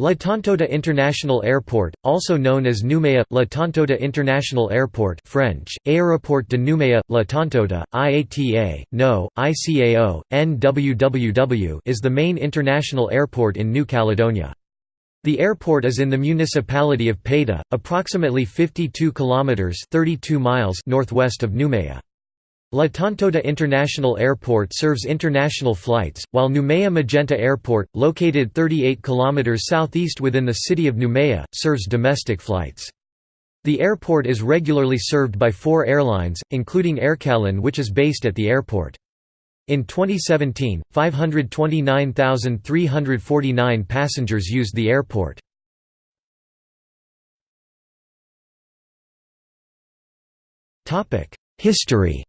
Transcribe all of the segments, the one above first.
La Tontouta International Airport, also known as Nouméa, La Tontouta International Airport French, Aéroport de Nouméa, La Tontouta, IATA, No, ICAO, NWWW is the main international airport in New Caledonia. The airport is in the municipality of Paita, approximately 52 kilometers (32 miles) northwest of Nouméa. La International Airport serves international flights, while Nouméa Magenta Airport, located 38 km southeast within the city of Nouméa, serves domestic flights. The airport is regularly served by four airlines, including Aircalin which is based at the airport. In 2017, 529,349 passengers used the airport. History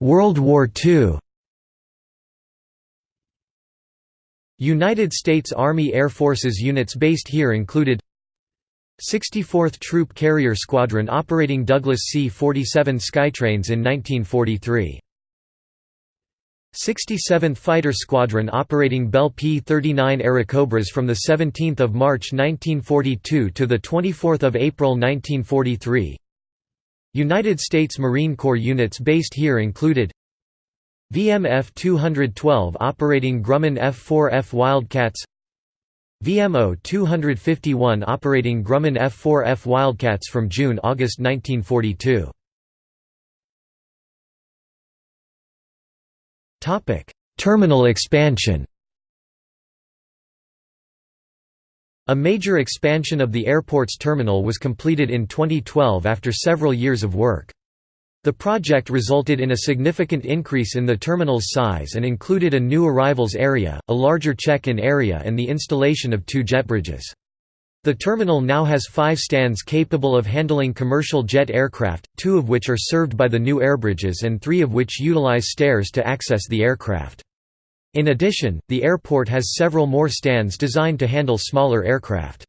World War II United States Army Air Forces units based here included 64th Troop Carrier Squadron operating Douglas C-47 Skytrains in 1943 67th Fighter Squadron operating Bell P-39 Airacobras from 17 March 1942 to 24 April 1943 United States Marine Corps units based here included VMF 212 operating Grumman F-4F Wildcats VMO 251 operating Grumman F-4F Wildcats from June–August 1942. Terminal expansion A major expansion of the airport's terminal was completed in 2012 after several years of work. The project resulted in a significant increase in the terminal's size and included a new arrivals area, a larger check-in area and the installation of two jet bridges. The terminal now has five stands capable of handling commercial jet aircraft, two of which are served by the new airbridges and three of which utilize stairs to access the aircraft. In addition, the airport has several more stands designed to handle smaller aircraft.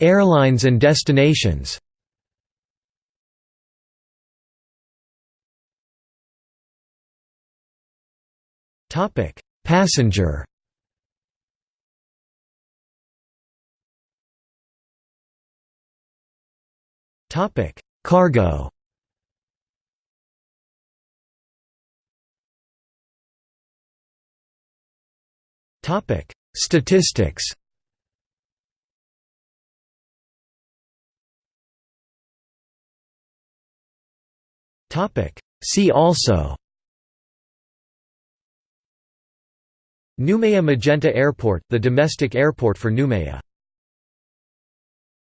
Airlines and destinations. Passenger. Cargo Topic: Statistics. Topic: See also. Nouméa Magenta Airport, the domestic airport for Nouméa